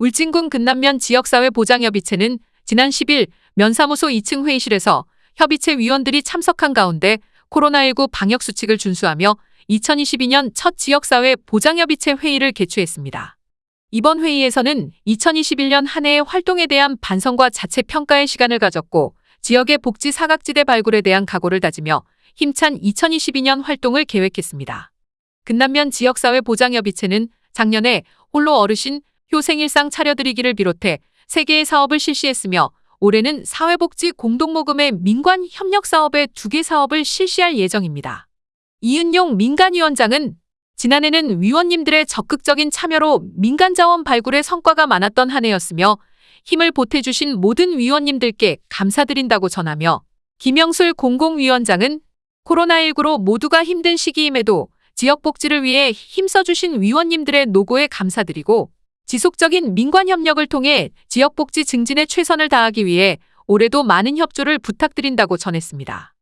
울진군 근남면 지역사회 보장협의체는 지난 10일 면사무소 2층 회의실에서 협의체 위원들이 참석한 가운데 코로나19 방역수칙을 준수하며 2022년 첫 지역사회 보장협의체 회의를 개최했습니다. 이번 회의에서는 2021년 한 해의 활동에 대한 반성과 자체 평가의 시간을 가졌고 지역의 복지 사각지대 발굴에 대한 각오를 다지며 힘찬 2022년 활동을 계획했습니다. 근남면 지역사회 보장협의체는 작년에 홀로 어르신 효생일상 차려드리기를 비롯해 3개의 사업을 실시했으며 올해는 사회복지 공동모금의 민관 협력 사업에 2개 사업을 실시할 예정입니다. 이은용 민간위원장은 지난해는 위원님들의 적극적인 참여로 민간 자원 발굴의 성과가 많았던 한 해였으며 힘을 보태주신 모든 위원님들께 감사드린다고 전하며 김영술 공공위원장은 코로나19로 모두가 힘든 시기임에도 지역복지를 위해 힘써주신 위원님들의 노고에 감사드리고 지속적인 민관 협력을 통해 지역복지 증진에 최선을 다하기 위해 올해도 많은 협조를 부탁드린다고 전했습니다.